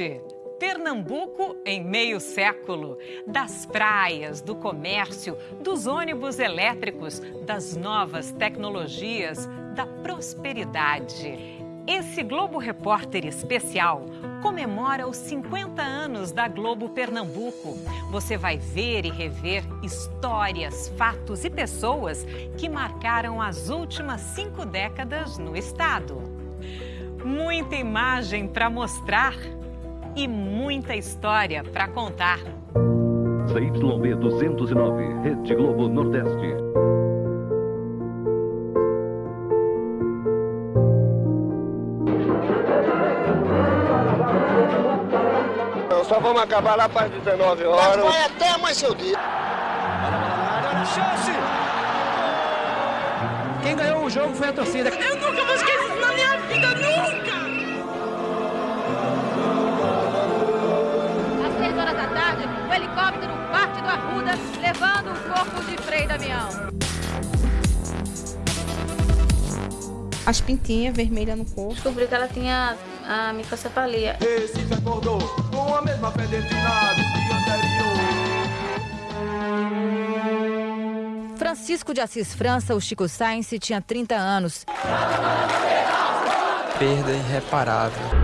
noite. Pernambuco em meio século. Das praias, do comércio, dos ônibus elétricos, das novas tecnologias, da prosperidade. Esse Globo Repórter especial comemora os 50 anos da Globo Pernambuco. Você vai ver e rever histórias, fatos e pessoas que marcaram as últimas cinco décadas no estado. Muita imagem para mostrar e muita história para contar. CYB 209, Rede Globo Nordeste. Só vamos acabar lá para as 19 horas. Vai até amanhecer o dia. Olha a chance! Quem ganhou o jogo foi a torcida. Eu nunca vou esquecer helicóptero parte do Arruda, levando o corpo de Frei Damião. As pintinhas vermelhas no corpo. Descobri que ela tinha a microcefalia. Recife acordou com a mesma fé destinada anterior. Francisco de Assis França, o Chico Sainz, tinha 30 anos. Perda irreparável.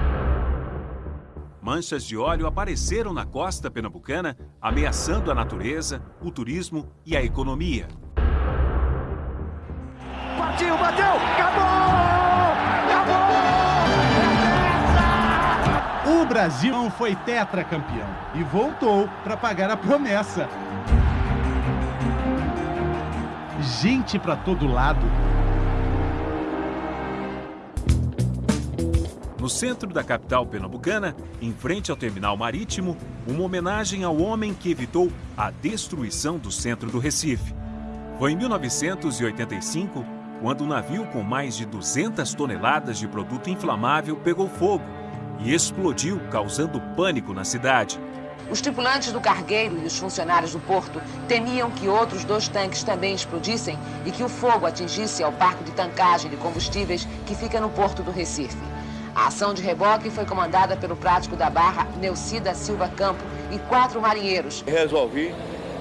Manchas de óleo apareceram na costa pernambucana, ameaçando a natureza, o turismo e a economia. Partiu, bateu, acabou! O Brasil não foi tetracampeão e voltou para pagar a promessa. Gente para todo lado. No centro da capital pernambucana, em frente ao terminal marítimo, uma homenagem ao homem que evitou a destruição do centro do Recife. Foi em 1985 quando um navio com mais de 200 toneladas de produto inflamável pegou fogo e explodiu, causando pânico na cidade. Os tripulantes do cargueiro e os funcionários do porto temiam que outros dois tanques também explodissem e que o fogo atingisse ao parque de tancagem de combustíveis que fica no porto do Recife. A ação de reboque foi comandada pelo prático da Barra, Neucida Silva Campo, e quatro marinheiros. Resolvi,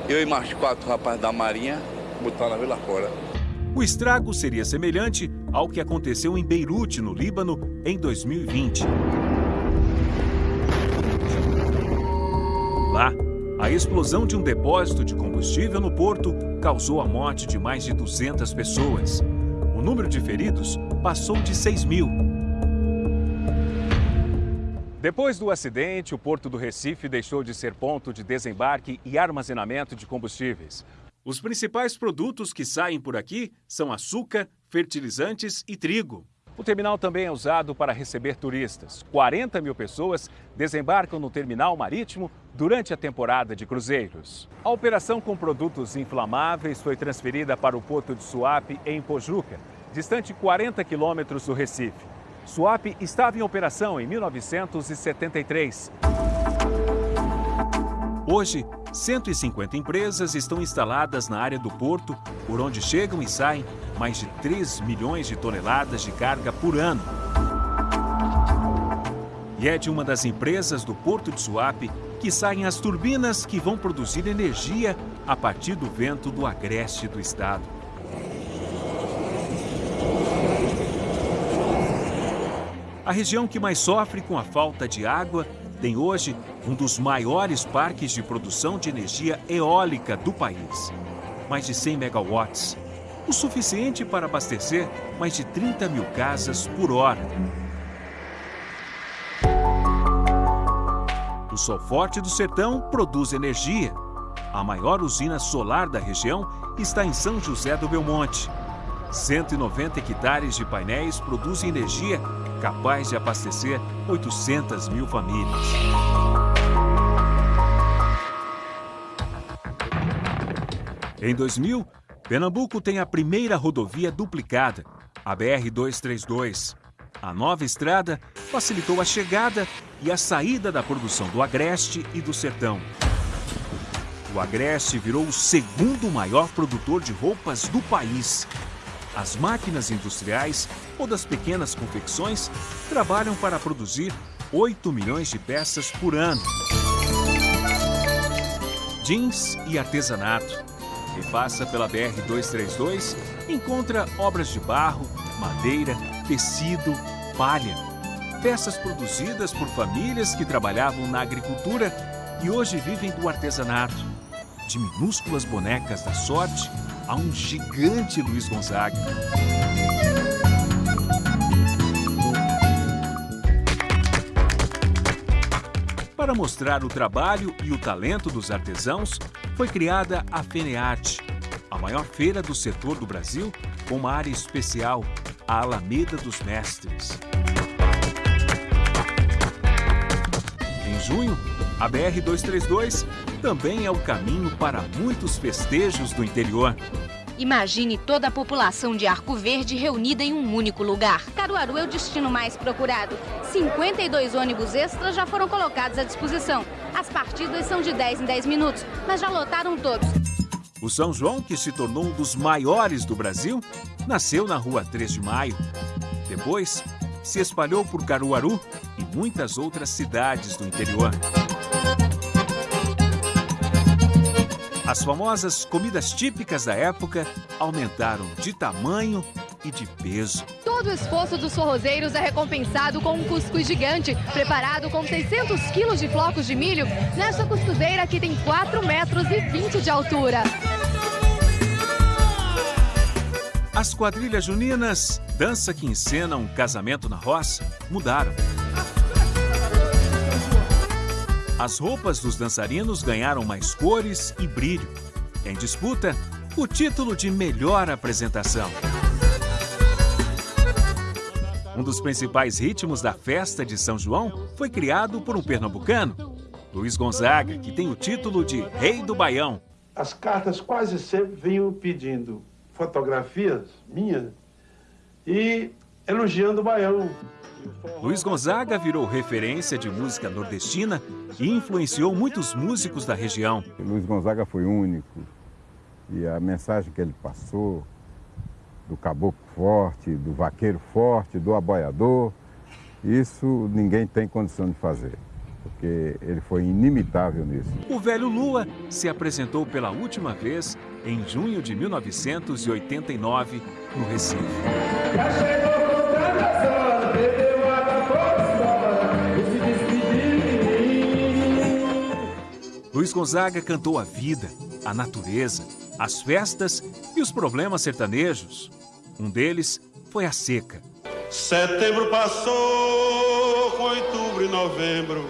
eu e mais quatro rapazes da Marinha, botar na vila fora. O estrago seria semelhante ao que aconteceu em Beirute, no Líbano, em 2020. Lá, a explosão de um depósito de combustível no porto causou a morte de mais de 200 pessoas. O número de feridos passou de 6 mil. Depois do acidente, o Porto do Recife deixou de ser ponto de desembarque e armazenamento de combustíveis. Os principais produtos que saem por aqui são açúcar, fertilizantes e trigo. O terminal também é usado para receber turistas. 40 mil pessoas desembarcam no terminal marítimo durante a temporada de cruzeiros. A operação com produtos inflamáveis foi transferida para o porto de Suape, em Pojuca, distante 40 quilômetros do Recife. Suape estava em operação em 1973. Hoje, 150 empresas estão instaladas na área do porto, por onde chegam e saem mais de 3 milhões de toneladas de carga por ano. E é de uma das empresas do Porto de Suape que saem as turbinas que vão produzir energia a partir do vento do agreste do estado. A região que mais sofre com a falta de água tem hoje um dos maiores parques de produção de energia eólica do país. Mais de 100 megawatts, o suficiente para abastecer mais de 30 mil casas por hora. O Sol Forte do Sertão produz energia. A maior usina solar da região está em São José do Belmonte. 190 hectares de painéis produzem energia capaz de abastecer 800 mil famílias. Em 2000, Pernambuco tem a primeira rodovia duplicada, a BR-232. A nova estrada facilitou a chegada e a saída da produção do Agreste e do Sertão. O Agreste virou o segundo maior produtor de roupas do país. As máquinas industriais ou das pequenas confecções trabalham para produzir 8 milhões de peças por ano. Jeans e artesanato. Quem passa pela BR-232 encontra obras de barro, madeira, tecido, palha. Peças produzidas por famílias que trabalhavam na agricultura e hoje vivem do artesanato. De minúsculas bonecas da sorte a um gigante Luiz Gonzaga. Para mostrar o trabalho e o talento dos artesãos, foi criada a Fenearte, a maior feira do setor do Brasil, com uma área especial, a Alameda dos Mestres. Em junho, a BR-232 também é o caminho para muitos festejos do interior. Imagine toda a população de Arco Verde reunida em um único lugar. Caruaru é o destino mais procurado. 52 ônibus extras já foram colocados à disposição. As partidas são de 10 em 10 minutos, mas já lotaram todos. O São João, que se tornou um dos maiores do Brasil, nasceu na rua 3 de Maio. Depois, se espalhou por Caruaru e muitas outras cidades do interior. As famosas comidas típicas da época aumentaram de tamanho e de peso. Todo o esforço dos forrozeiros é recompensado com um cuscuz gigante, preparado com 600 quilos de flocos de milho, nesta cuscuzeira que tem 4 metros e 20 de altura. As quadrilhas juninas, dança que encena um casamento na roça, mudaram. As roupas dos dançarinos ganharam mais cores e brilho. Em disputa, o título de melhor apresentação. Um dos principais ritmos da festa de São João foi criado por um pernambucano, Luiz Gonzaga, que tem o título de Rei do Baião. As cartas quase sempre vinham pedindo fotografias minhas e elogiando o Baião. Luiz Gonzaga virou referência de música nordestina e influenciou muitos músicos da região. Luiz Gonzaga foi único e a mensagem que ele passou do caboclo forte, do vaqueiro forte, do aboiador, isso ninguém tem condição de fazer, porque ele foi inimitável nisso. O velho Lua se apresentou pela última vez em junho de 1989 no Recife. Luiz Gonzaga cantou a vida, a natureza, as festas e os problemas sertanejos. Um deles foi a seca. Setembro passou, com outubro e novembro.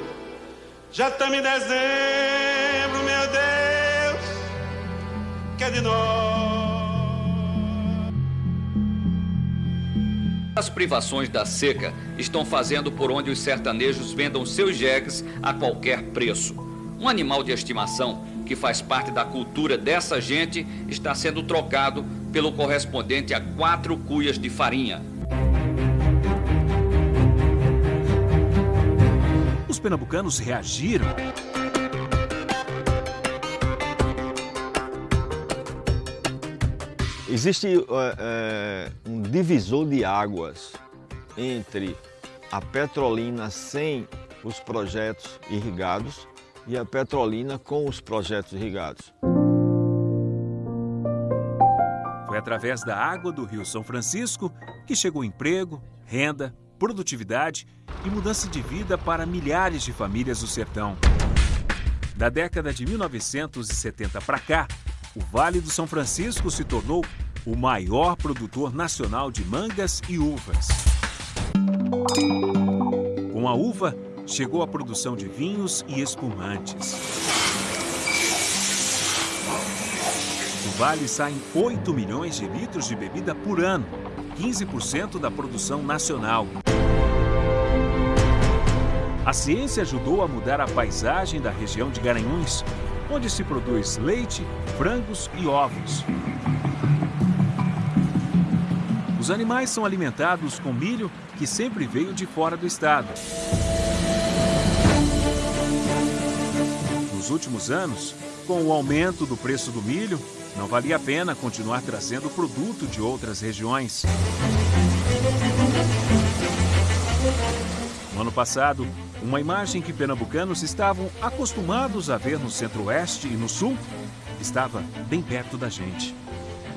Já estamos em dezembro, meu Deus, que é de nós. As privações da seca estão fazendo por onde os sertanejos vendam seus jegues a qualquer preço. Um animal de estimação que faz parte da cultura dessa gente está sendo trocado pelo correspondente a quatro cuias de farinha. Os pernambucanos reagiram. Existe uh, uh, um divisor de águas entre a Petrolina sem os projetos irrigados e a Petrolina com os projetos irrigados. Foi através da água do Rio São Francisco que chegou emprego, renda, produtividade e mudança de vida para milhares de famílias do sertão. Da década de 1970 para cá, o Vale do São Francisco se tornou o maior produtor nacional de mangas e uvas. Com a uva, chegou a produção de vinhos e espumantes. Do vale saem 8 milhões de litros de bebida por ano, 15% da produção nacional. A ciência ajudou a mudar a paisagem da região de Garanhuns, onde se produz leite, frangos e ovos. Os animais são alimentados com milho que sempre veio de fora do estado. Nos últimos anos, com o aumento do preço do milho, não valia a pena continuar trazendo produto de outras regiões. No ano passado, Uma imagem que pernambucanos estavam acostumados a ver no centro-oeste e no sul estava bem perto da gente.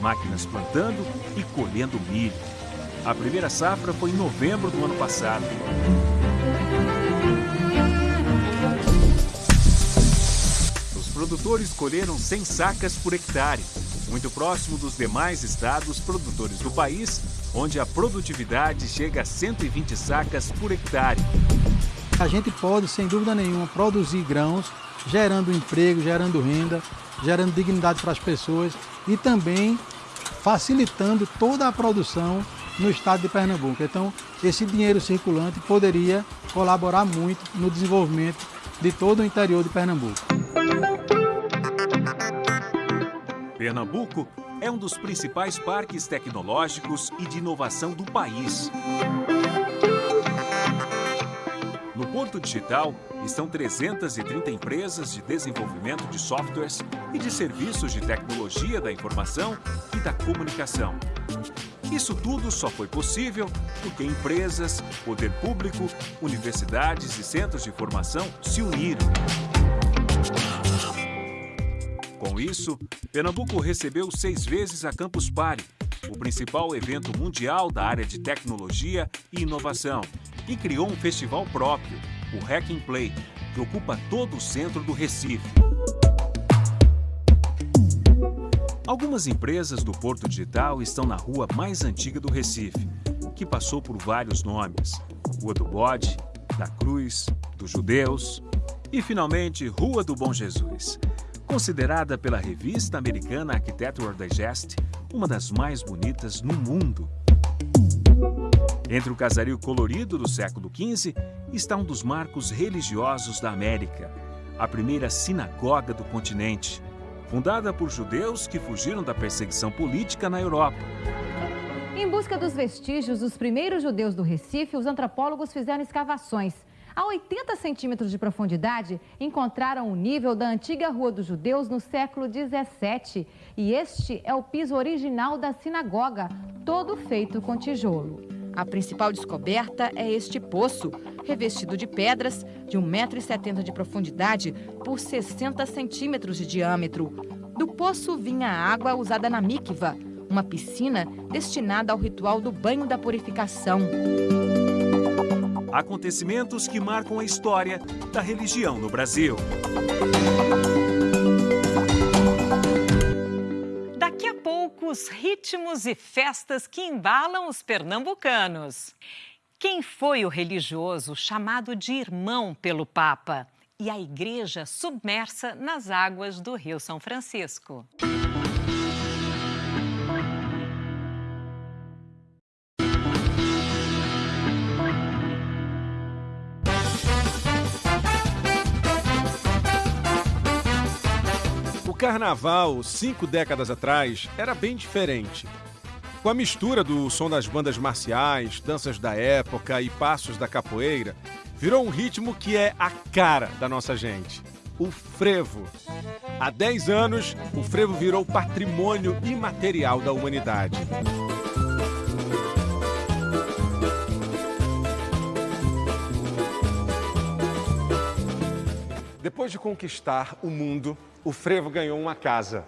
Máquinas plantando e colhendo milho. A primeira safra foi em novembro do ano passado. Produtores colheram 100 sacas por hectare, muito próximo dos demais estados produtores do país, onde a produtividade chega a 120 sacas por hectare. A gente pode, sem dúvida nenhuma, produzir grãos, gerando emprego, gerando renda, gerando dignidade para as pessoas e também facilitando toda a produção no estado de Pernambuco. Então, esse dinheiro circulante poderia colaborar muito no desenvolvimento de todo o interior de Pernambuco. Pernambuco é um dos principais parques tecnológicos e de inovação do país. No Porto Digital estão 330 empresas de desenvolvimento de softwares e de serviços de tecnologia da informação e da comunicação. Isso tudo só foi possível porque empresas, poder público, universidades e centros de formação se uniram. Com isso, Pernambuco recebeu seis vezes a Campus Party, o principal evento mundial da área de tecnologia e inovação, e criou um festival próprio, o Hack and Play, que ocupa todo o centro do Recife. Algumas empresas do Porto Digital estão na rua mais antiga do Recife, que passou por vários nomes: Rua do Bode, da Cruz, dos Judeus e, finalmente, Rua do Bom Jesus. Considerada pela revista americana Architectural Digest uma das mais bonitas no mundo. Entre o casario colorido do século XV está um dos marcos religiosos da América, a primeira sinagoga do continente, fundada por judeus que fugiram da perseguição política na Europa. Em busca dos vestígios dos primeiros judeus do Recife, os antropólogos fizeram escavações. A 80 centímetros de profundidade, encontraram o nível da antiga Rua dos Judeus no século 17. E este é o piso original da sinagoga, todo feito com tijolo. A principal descoberta é este poço, revestido de pedras, de 1,70m de profundidade por 60 centímetros de diâmetro. Do poço vinha a água usada na mikva, uma piscina destinada ao ritual do banho da purificação. Acontecimentos que marcam a história da religião no Brasil. Daqui a pouco, os ritmos e festas que embalam os pernambucanos. Quem foi o religioso chamado de irmão pelo Papa? E a igreja submersa nas águas do Rio São Francisco. Carnaval, cinco décadas atrás, era bem diferente. Com a mistura do som das bandas marciais, danças da época e passos da capoeira, virou um ritmo que é a cara da nossa gente: o frevo. Há 10 anos, o frevo virou patrimônio imaterial da humanidade. Depois de conquistar o mundo, o frevo ganhou uma casa.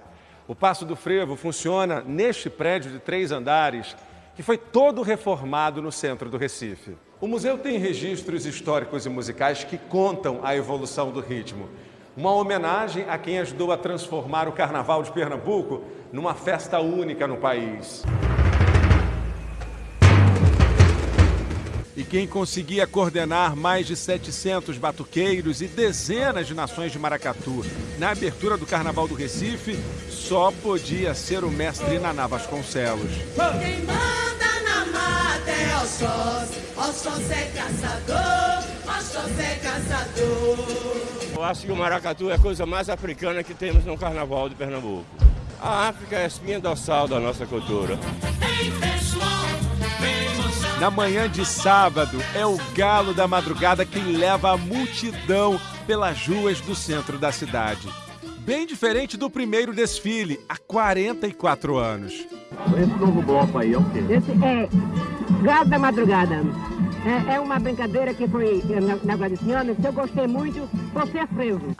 O Passo do Frevo funciona neste prédio de três andares, que foi todo reformado no centro do Recife. O museu tem registros históricos e musicais que contam a evolução do ritmo. Uma homenagem a quem ajudou a transformar o Carnaval de Pernambuco numa festa única no país. E quem conseguia coordenar mais de 700 batuqueiros e dezenas de nações de maracatu na abertura do Carnaval do Recife só podia ser o mestre Naná Vasconcelos. Quem manda na mata é Oxós, Oxós é caçador, Oxós é caçador. Eu acho que o maracatu é a coisa mais africana que temos no Carnaval de Pernambuco. A África é a espinha dorsal da nossa cultura. Na manhã de sábado, é o galo da madrugada quem leva a multidão pelas ruas do centro da cidade. Bem diferente do primeiro desfile, há 44 anos. Esse novo bloco aí é o quê? Esse é Galo da Madrugada. É, é uma brincadeira que foi na, na Guadiciana, que eu gostei muito por ser frevo.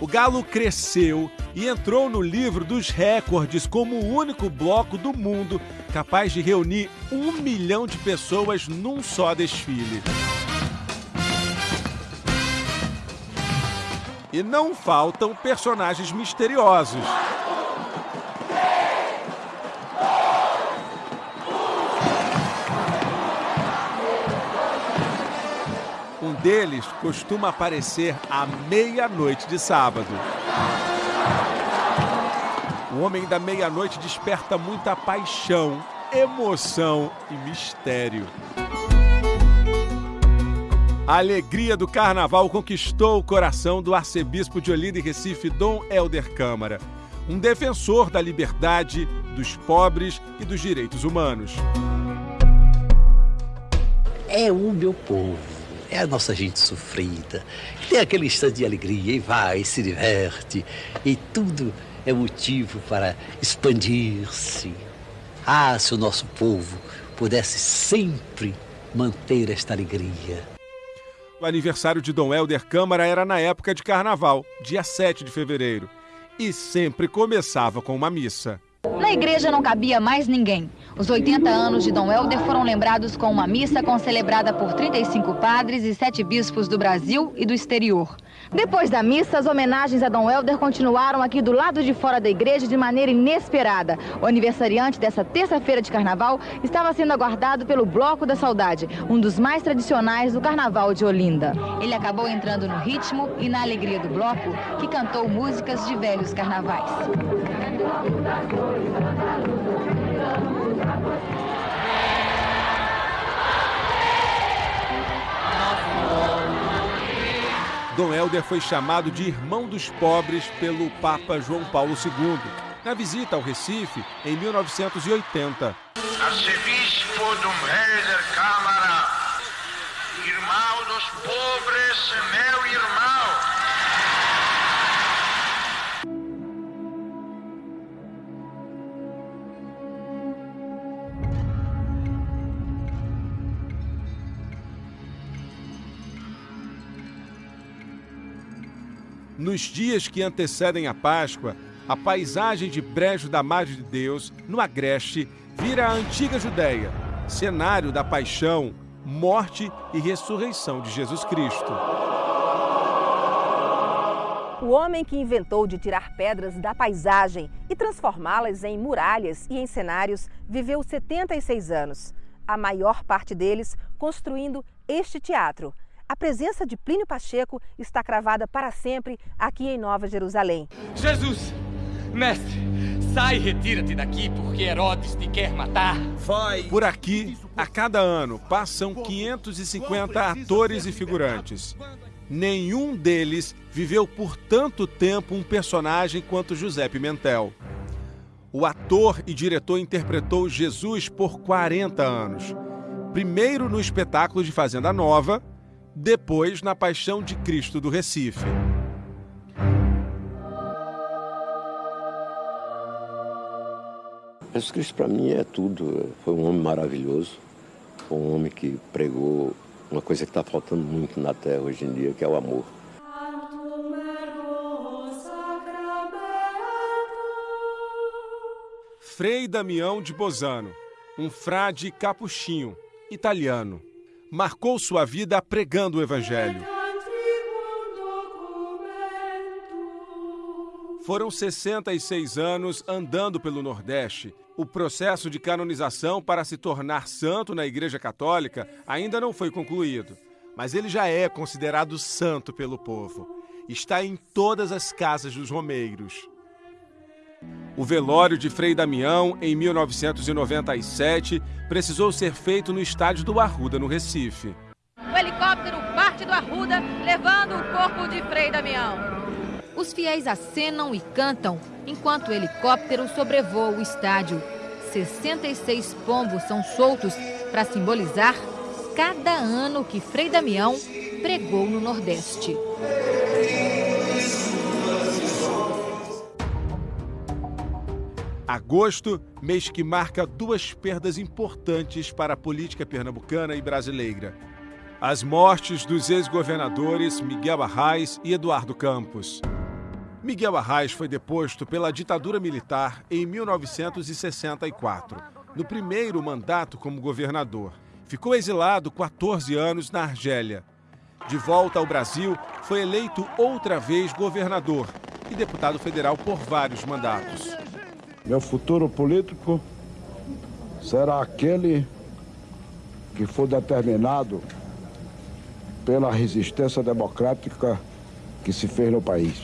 O Galo cresceu e entrou no livro dos recordes como o único bloco do mundo capaz de reunir um milhão de pessoas num só desfile. E não faltam personagens misteriosos. Um deles costuma aparecer à meia-noite de sábado. O homem da meia-noite desperta muita paixão, emoção e mistério. A alegria do carnaval conquistou o coração do arcebispo de Olinda e Recife, Dom Helder Câmara, um defensor da liberdade, dos pobres e dos direitos humanos. É o meu povo, é a nossa gente sofrida, tem aquele instante de alegria e vai, se diverte, e tudo é motivo para expandir-se. Ah, se o nosso povo pudesse sempre manter esta alegria. O aniversário de Dom Helder Câmara era na época de carnaval, dia 7 de fevereiro, e sempre começava com uma missa. Na igreja não cabia mais ninguém. Os 80 anos de Dom Helder foram lembrados com uma missa concelebrada por 35 padres e sete bispos do Brasil e do exterior. Depois da missa, as homenagens a Dom Helder continuaram aqui do lado de fora da igreja de maneira inesperada. O aniversariante dessa terça-feira de carnaval estava sendo aguardado pelo Bloco da Saudade, um dos mais tradicionais do carnaval de Olinda. Ele acabou entrando no ritmo e na alegria do bloco, que cantou músicas de velhos carnavais. Dom Helder foi chamado de irmão dos pobres pelo Papa João Paulo II, na visita ao Recife em 1980. Arcebispo Dom Helder Câmara, irmão dos pobres, meu irmão. Nos dias que antecedem a Páscoa, a paisagem de Brejo da Madre de Deus, no Agreste, vira a antiga Judéia, cenário da paixão, morte e ressurreição de Jesus Cristo. O homem que inventou de tirar pedras da paisagem e transformá-las em muralhas e em cenários viveu 76 anos, a maior parte deles construindo este teatro. A presença de Plínio Pacheco está cravada para sempre aqui em Nova Jerusalém. Jesus, mestre, sai e retira-te daqui porque Herodes te quer matar. Vai. Por aqui, a cada ano, passam 550 atores e figurantes. Nenhum deles viveu por tanto tempo um personagem quanto José Pimentel. O ator e diretor interpretou Jesus por 40 anos. Primeiro no espetáculo de Fazenda Nova, depois na Paixão de Cristo do Recife. Jesus Cristo para mim é tudo. Foi um homem maravilhoso, foi um homem que pregou uma coisa que está faltando muito na Terra hoje em dia, que é o amor. Frei Damião de Bosano, um frade capuchinho, italiano, marcou sua vida pregando o Evangelho. Foram 66 anos andando pelo Nordeste. O processo de canonização para se tornar santo na Igreja Católica ainda não foi concluído, mas ele já é considerado santo pelo povo. Está em todas as casas dos romeiros. O velório de Frei Damião, em 1997, precisou ser feito no estádio do Arruda, no Recife. O helicóptero parte do Arruda, levando o corpo de Frei Damião. Os fiéis acenam e cantam enquanto o helicóptero sobrevoa o estádio. 66 pombos são soltos para simbolizar cada ano que Frei Damião pregou no Nordeste. Agosto, mês que marca duas perdas importantes para a política pernambucana e brasileira. As mortes dos ex-governadores Miguel Arraes e Eduardo Campos. Miguel Arraes foi deposto pela ditadura militar em 1964, no primeiro mandato como governador. Ficou exilado 14 anos na Argélia. De volta ao Brasil, foi eleito outra vez governador e deputado federal por vários mandatos. Meu futuro político será aquele que for determinado pela resistência democrática que se fez no país.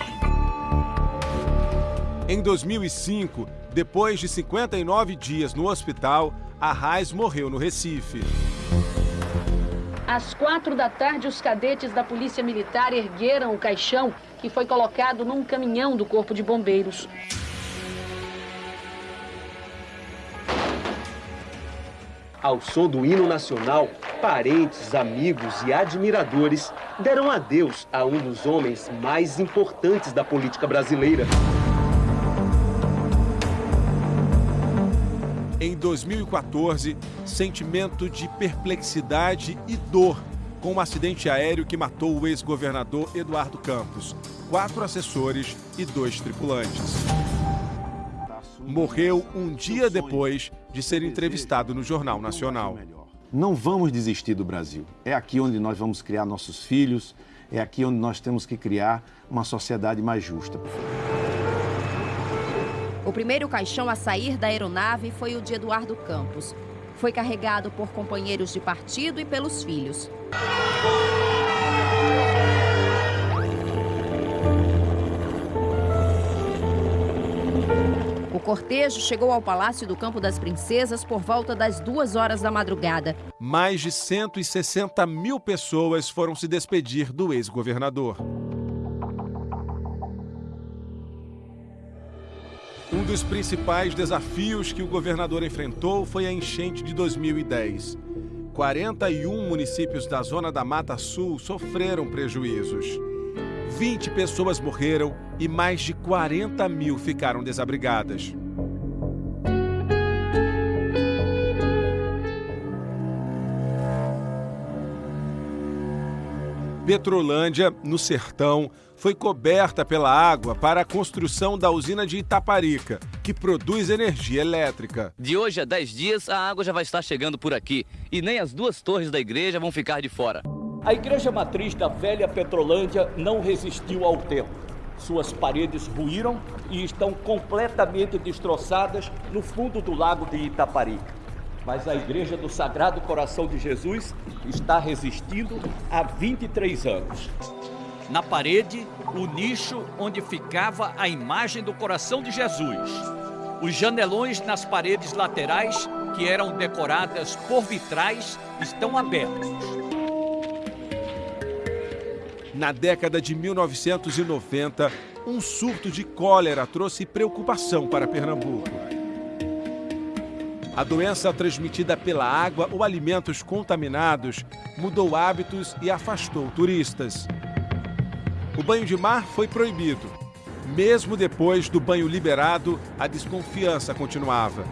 Em 2005, depois de 59 dias no hospital, Arraes morreu no Recife. Às quatro da tarde, os cadetes da Polícia Militar ergueram o caixão que foi colocado num caminhão do Corpo de Bombeiros. Ao som do hino nacional, parentes, amigos e admiradores deram adeus a um dos homens mais importantes da política brasileira. Em 2014, sentimento de perplexidade e dor com um acidente aéreo que matou o ex-governador Eduardo Campos, quatro assessores e dois tripulantes. Morreu um dia depois de ser entrevistado no Jornal Nacional. Não vamos desistir do Brasil. É aqui onde nós vamos criar nossos filhos, é aqui onde nós temos que criar uma sociedade mais justa. O primeiro caixão a sair da aeronave foi o de Eduardo Campos. Foi carregado por companheiros de partido e pelos filhos. O cortejo chegou ao Palácio do Campo das Princesas por volta das duas horas da madrugada. Mais de 160 mil pessoas foram se despedir do ex-governador. Um dos principais desafios que o governador enfrentou foi a enchente de 2010. 41 municípios da zona da Mata Sul sofreram prejuízos. 20 pessoas morreram e mais de 40 mil ficaram desabrigadas. Petrolândia, no sertão, foi coberta pela água para a construção da usina de Itaparica, que produz energia elétrica. De hoje a 10 dias, a água já vai estar chegando por aqui e nem as duas torres da igreja vão ficar de fora. A igreja matriz da velha Petrolândia não resistiu ao tempo. Suas paredes ruíram e estão completamente destroçadas no fundo do lago de Itaparica mas a Igreja do Sagrado Coração de Jesus está resistindo há 23 anos. Na parede, o nicho onde ficava a imagem do coração de Jesus. Os janelões nas paredes laterais, que eram decoradas por vitrais, estão abertos. Na década de 1990, um surto de cólera trouxe preocupação para Pernambuco. A doença transmitida pela água ou alimentos contaminados mudou hábitos e afastou turistas. O banho de mar foi proibido. Mesmo depois do banho liberado, a desconfiança continuava.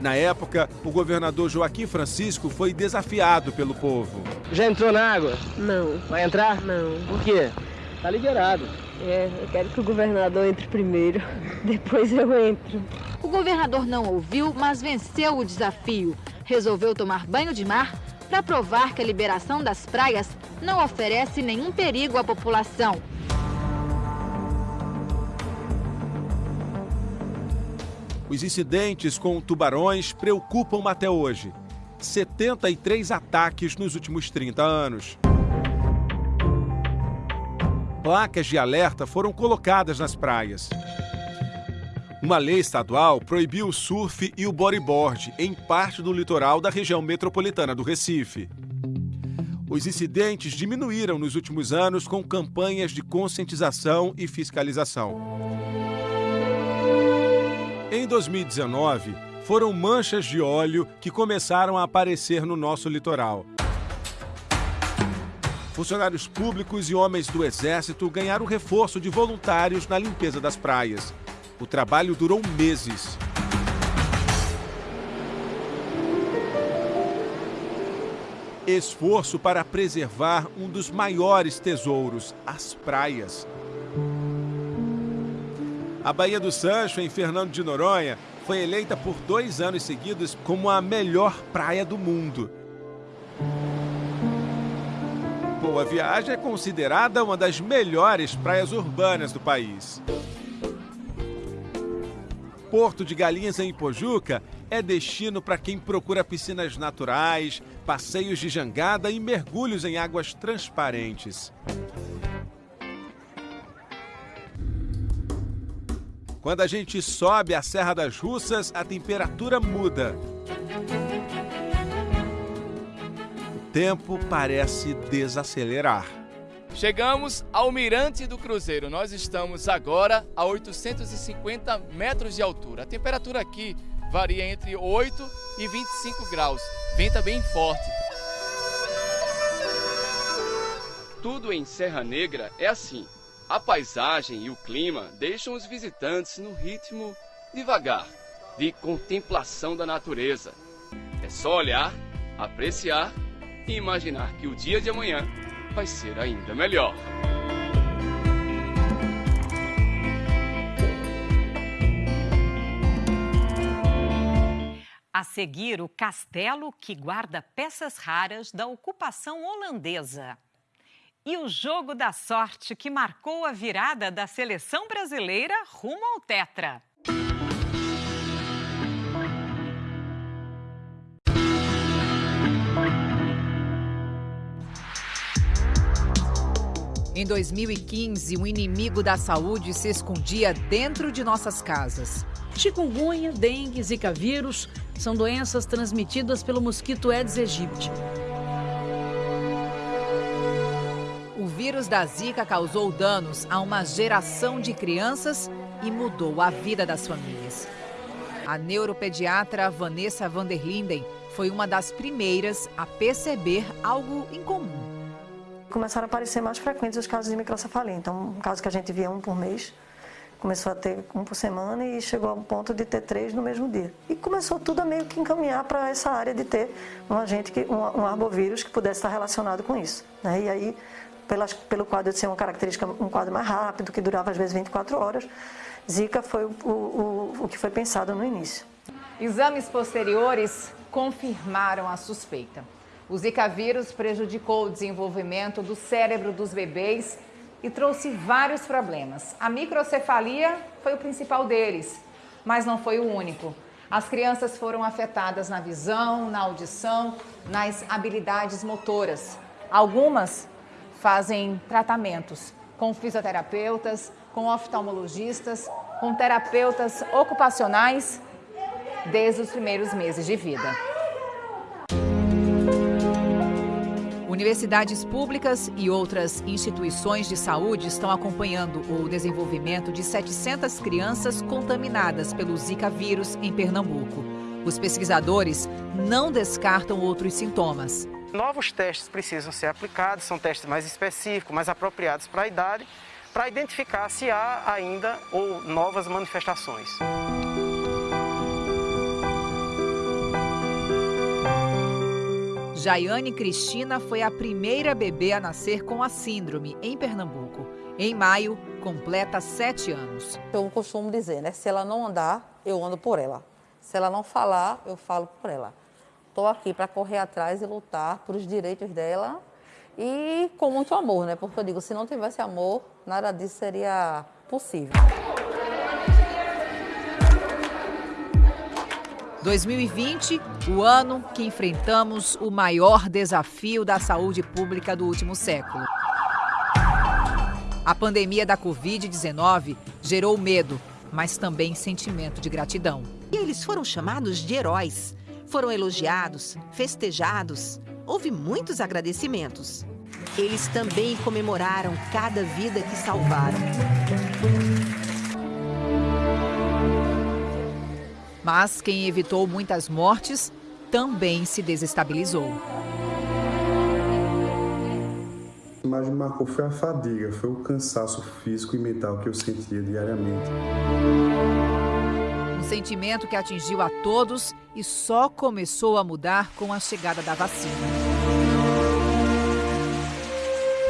Na época, o governador Joaquim Francisco foi desafiado pelo povo. Já entrou na água? Não. Vai entrar? Não. Por quê? Tá liberado. É, eu quero que o governador entre primeiro, depois eu entro. O governador não ouviu, mas venceu o desafio. Resolveu tomar banho de mar para provar que a liberação das praias não oferece nenhum perigo à população. Os incidentes com tubarões preocupam até hoje. 73 ataques nos últimos 30 anos. Placas de alerta foram colocadas nas praias. Uma lei estadual proibiu o surf e o bodyboard em parte do litoral da região metropolitana do Recife. Os incidentes diminuíram nos últimos anos com campanhas de conscientização e fiscalização. Em 2019, foram manchas de óleo que começaram a aparecer no nosso litoral. Funcionários públicos e homens do Exército ganharam reforço de voluntários na limpeza das praias. O trabalho durou meses. Esforço para preservar um dos maiores tesouros, as praias. A Baía do Sancho, em Fernando de Noronha, foi eleita por dois anos seguidos como a melhor praia do mundo. Boa Viagem é considerada uma das melhores praias urbanas do país. Porto de Galinhas em Pojuca é destino para quem procura piscinas naturais, passeios de jangada e mergulhos em águas transparentes. Quando a gente sobe a Serra das Russas, a temperatura muda. O tempo parece desacelerar. Chegamos ao Mirante do Cruzeiro. Nós estamos agora a 850 metros de altura. A temperatura aqui varia entre 8 e 25 graus. Venta bem forte. Tudo em Serra Negra é assim. A paisagem e o clima deixam os visitantes no ritmo devagar, de contemplação da natureza. É só olhar, apreciar e imaginar que o dia de amanhã vai ser ainda melhor. A seguir, o castelo que guarda peças raras da ocupação holandesa. E o jogo da sorte que marcou a virada da seleção brasileira rumo ao Tetra. Em 2015, um inimigo da saúde se escondia dentro de nossas casas. Chikungunya, dengue, zika vírus são doenças transmitidas pelo mosquito Aedes aegypti. Vírus da Zika causou danos a uma geração de crianças e mudou a vida das famílias. A neuropediatra Vanessa Vanderlinden foi uma das primeiras a perceber algo incomum. Começaram a aparecer mais frequentes os casos de microcefalia. Então, um caso que a gente via um por mês, começou a ter um por semana e chegou ao ponto de ter três no mesmo dia. E começou tudo a meio que encaminhar para essa área de ter um agente, que, um, um arbovírus que pudesse estar relacionado com isso. Né? E aí, pelas, pelo quadro de ser uma característica, um quadro mais rápido, que durava às vezes 24 horas, Zika foi o, o, o que foi pensado no início. Exames posteriores confirmaram a suspeita. O Zika vírus prejudicou o desenvolvimento do cérebro dos bebês e trouxe vários problemas. A microcefalia foi o principal deles, mas não foi o único. As crianças foram afetadas na visão, na audição, nas habilidades motoras. Algumas fazem tratamentos com fisioterapeutas, com oftalmologistas, com terapeutas ocupacionais desde os primeiros meses de vida. Universidades públicas e outras instituições de saúde estão acompanhando o desenvolvimento de 700 crianças contaminadas pelo Zika vírus em Pernambuco. Os pesquisadores não descartam outros sintomas. Novos testes precisam ser aplicados, são testes mais específicos, mais apropriados para a idade, para identificar se há ainda ou novas manifestações. Jaiane Cristina foi a primeira bebê a nascer com a síndrome em Pernambuco. Em maio, completa sete anos. Eu costumo dizer, né? Se ela não andar, eu ando por ela. Se ela não falar, eu falo por ela. Estou aqui para correr atrás e lutar por os direitos dela e com muito amor, né? Porque eu digo, se não tivesse amor, nada disso seria possível. 2020, o ano que enfrentamos o maior desafio da saúde pública do último século. A pandemia da Covid-19 gerou medo, mas também sentimento de gratidão. E eles foram chamados de heróis. Foram elogiados, festejados. Houve muitos agradecimentos. Eles também comemoraram cada vida que salvaram. Mas quem evitou muitas mortes também se desestabilizou. O que mais me marcou foi a fadiga, foi o cansaço físico e mental que eu sentia diariamente. Sentimento que atingiu a todos e só começou a mudar com a chegada da vacina.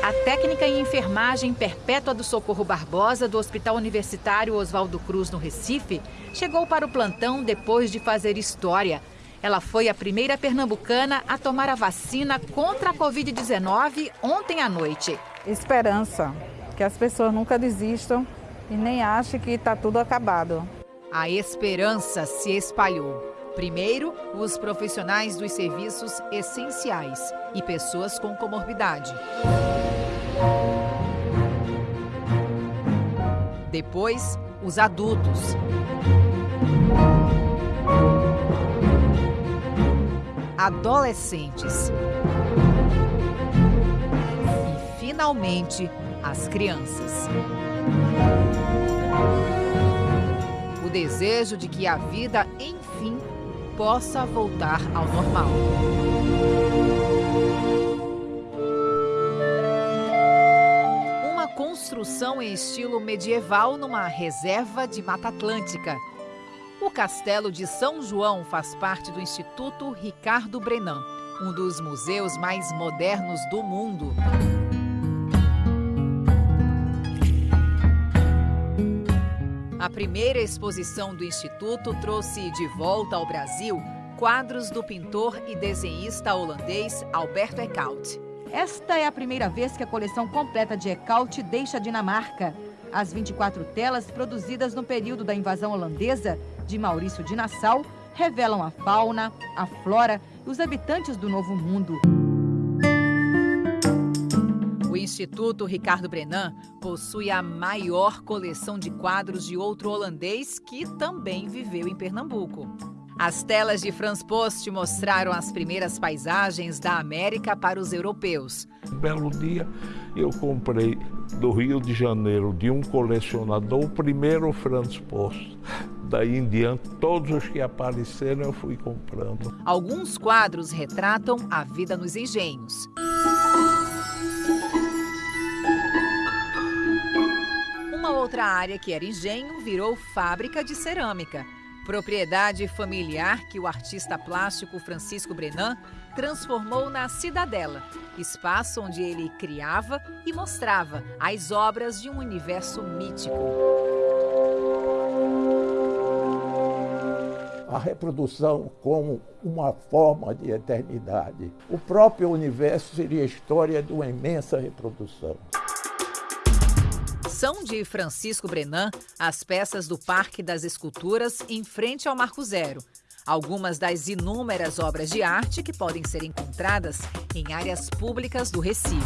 A técnica em enfermagem Perpétua do Socorro Barbosa do Hospital Universitário Oswaldo Cruz, no Recife, chegou para o plantão depois de fazer história. Ela foi a primeira pernambucana a tomar a vacina contra a Covid-19 ontem à noite. Esperança, que as pessoas nunca desistam e nem achem que está tudo acabado. A esperança se espalhou. Primeiro, os profissionais dos serviços essenciais e pessoas com comorbidade. Depois, os adultos. Adolescentes. E, finalmente, as crianças. Desejo de que a vida, enfim, possa voltar ao normal. Uma construção em estilo medieval numa reserva de Mata Atlântica. O Castelo de São João faz parte do Instituto Ricardo Brenan, um dos museus mais modernos do mundo. A primeira exposição do Instituto trouxe de volta ao Brasil quadros do pintor e desenhista holandês Alberto Eckhout. Esta é a primeira vez que a coleção completa de Eckhout deixa a Dinamarca. As 24 telas produzidas no período da invasão holandesa de Maurício de Nassau revelam a fauna, a flora e os habitantes do Novo Mundo. O Instituto Ricardo Brenan possui a maior coleção de quadros de outro holandês que também viveu em Pernambuco. As telas de Franz Post mostraram as primeiras paisagens da América para os europeus. Um belo dia eu comprei do Rio de Janeiro de um colecionador o primeiro Franz Post. Daí em diante, todos os que apareceram eu fui comprando. Alguns quadros retratam a vida nos engenhos. Outra área que era engenho virou fábrica de cerâmica. Propriedade familiar que o artista plástico Francisco Brenan transformou na Cidadela, espaço onde ele criava e mostrava as obras de um universo mítico. A reprodução como uma forma de eternidade. O próprio universo seria a história de uma imensa reprodução são de Francisco Brenan as peças do Parque das Esculturas em frente ao Marco Zero. Algumas das inúmeras obras de arte que podem ser encontradas em áreas públicas do Recife.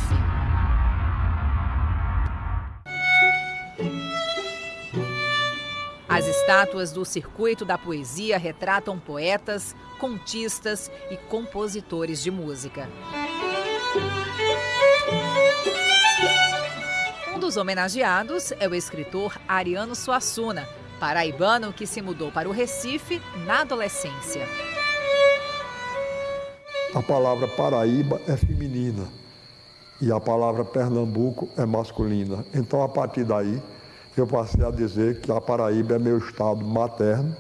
As estátuas do Circuito da Poesia retratam poetas, contistas e compositores de música. Dos homenageados é o escritor Ariano Suassuna, paraibano que se mudou para o Recife na adolescência. A palavra Paraíba é feminina e a palavra Pernambuco é masculina. Então, a partir daí, eu passei a dizer que a Paraíba é meu estado materno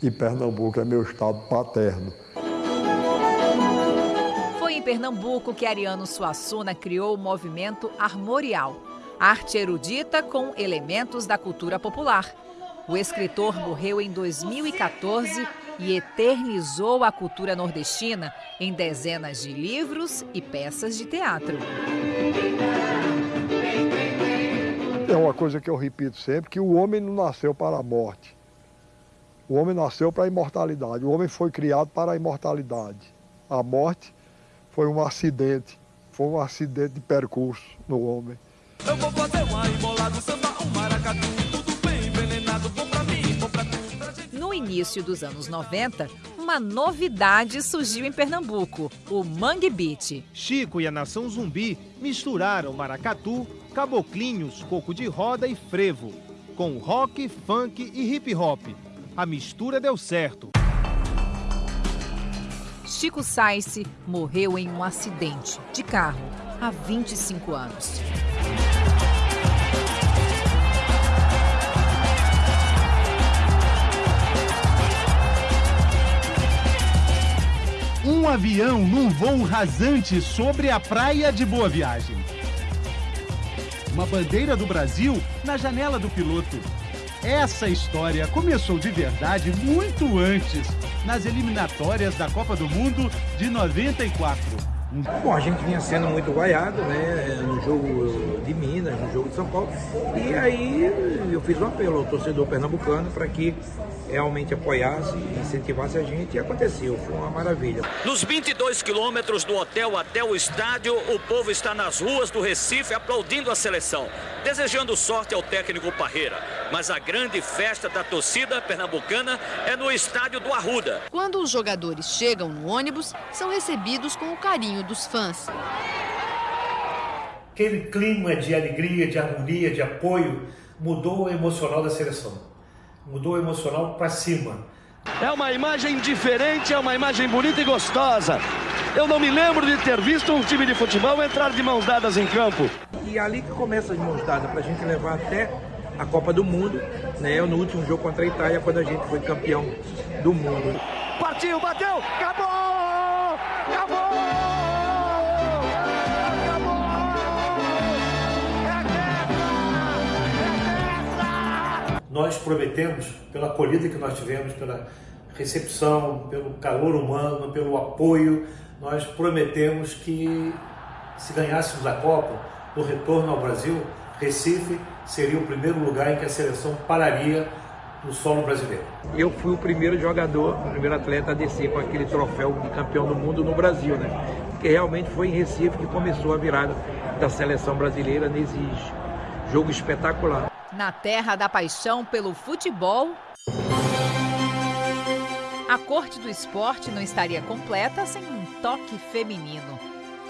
e Pernambuco é meu estado paterno. Foi em Pernambuco que Ariano Suassuna criou o movimento Armorial arte erudita com elementos da cultura popular. O escritor morreu em 2014 e eternizou a cultura nordestina em dezenas de livros e peças de teatro. É uma coisa que eu repito sempre, que o homem não nasceu para a morte. O homem nasceu para a imortalidade. O homem foi criado para a imortalidade. A morte foi um acidente, foi um acidente de percurso no homem. Eu vou fazer uma embolada, samba, um maracatu, tudo bem envenenado, bom pra mim, bom pra tu. Pra gente... No início dos anos 90, uma novidade surgiu em Pernambuco, o Mangue Beat. Chico e a Nação Zumbi misturaram maracatu, caboclinhos, coco de roda e frevo, com rock, funk e hip hop. A mistura deu certo. Chico Sainz morreu em um acidente de carro há 25 anos. Um avião num voo rasante sobre a praia de Boa Viagem. uma bandeira do Brasil na janela do piloto. Essa história começou de verdade muito antes, nas eliminatórias da Copa do Mundo de 94. Bom, a gente vinha sendo muito vaiado, né, no jogo de Minas, no jogo de São Paulo, e aí eu fiz um apelo ao torcedor pernambucano para que realmente apoiasse, incentivasse a gente e aconteceu, foi uma maravilha. Nos 22 quilômetros do hotel até o estádio, o povo está nas ruas do Recife aplaudindo a seleção, desejando sorte ao técnico Parreira. Mas a grande festa da torcida pernambucana é no estádio do Arruda. Quando os jogadores chegam no ônibus, são recebidos com o carinho dos fãs. Aquele clima de alegria, de harmonia, de apoio mudou o emocional da seleção mudou o emocional para cima. É uma imagem diferente, é uma imagem bonita e gostosa. Eu não me lembro de ter visto um time de futebol entrar de mãos dadas em campo. E ali que começa as mãos dadas, para a gente levar até a Copa do Mundo, né? No último jogo contra a Itália, quando a gente foi campeão do mundo. Partiu, bateu, acabou! Acabou! Nós prometemos, pela acolhida que nós tivemos, pela recepção, pelo calor humano, pelo apoio, nós prometemos que se ganhássemos a Copa, no retorno ao Brasil, Recife seria o primeiro lugar em que a seleção pararia no solo brasileiro. Eu fui o primeiro jogador, o primeiro atleta a descer com aquele troféu de campeão do mundo no Brasil, né? Porque realmente foi em Recife que começou a virada da seleção brasileira nesse jogo espetacular. Na terra da paixão pelo futebol, a corte do esporte não estaria completa sem um toque feminino.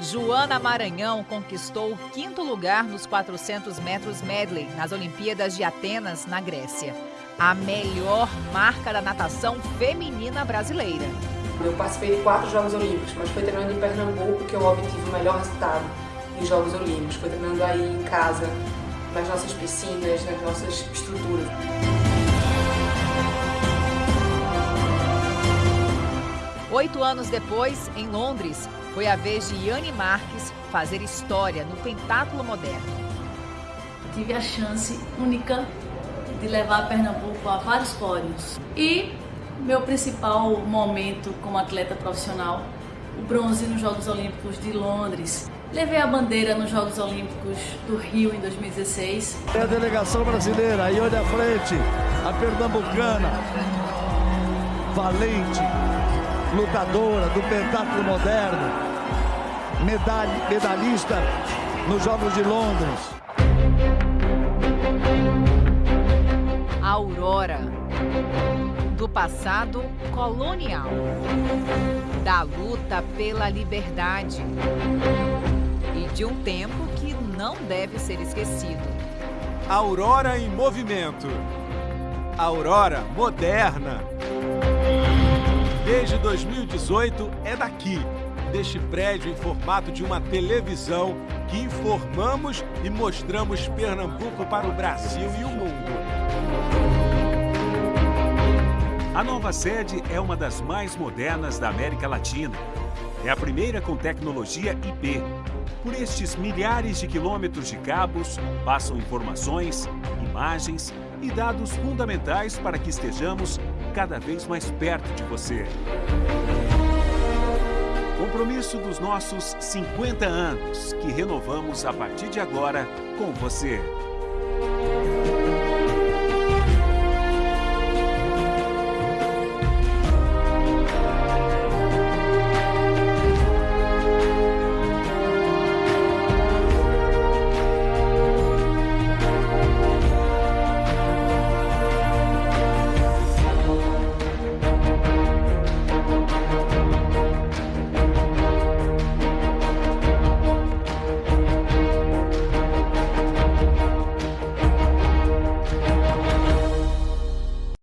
Joana Maranhão conquistou o quinto lugar nos 400 metros medley nas Olimpíadas de Atenas, na Grécia. A melhor marca da natação feminina brasileira. Eu participei de quatro Jogos Olímpicos, mas foi treinando em Pernambuco que eu obtive o melhor resultado em Jogos Olímpicos. Foi treinando aí em casa, nas nossas piscinas, nas nossas estruturas. Oito anos depois, em Londres, foi a vez de Yane Marques fazer história no pentáculo moderno. Tive a chance única de levar Pernambuco a vários pódios. E meu principal momento como atleta profissional, o bronze nos Jogos Olímpicos de Londres, Levei a bandeira nos Jogos Olímpicos do Rio em 2016. É a delegação brasileira, aí olha à frente, a pernambucana, valente, lutadora do pentáculo moderno, medalha, medalhista nos Jogos de Londres. Aurora, do passado colonial, da luta pela liberdade e de um tempo que não deve ser esquecido. Aurora em movimento. Aurora moderna. Desde 2018 é daqui, deste prédio em formato de uma televisão que informamos e mostramos Pernambuco para o Brasil e o mundo. A nova sede é uma das mais modernas da América Latina. É a primeira com tecnologia IP, por estes milhares de quilômetros de cabos passam informações, imagens e dados fundamentais para que estejamos cada vez mais perto de você. Compromisso dos nossos 50 anos, que renovamos a partir de agora com você.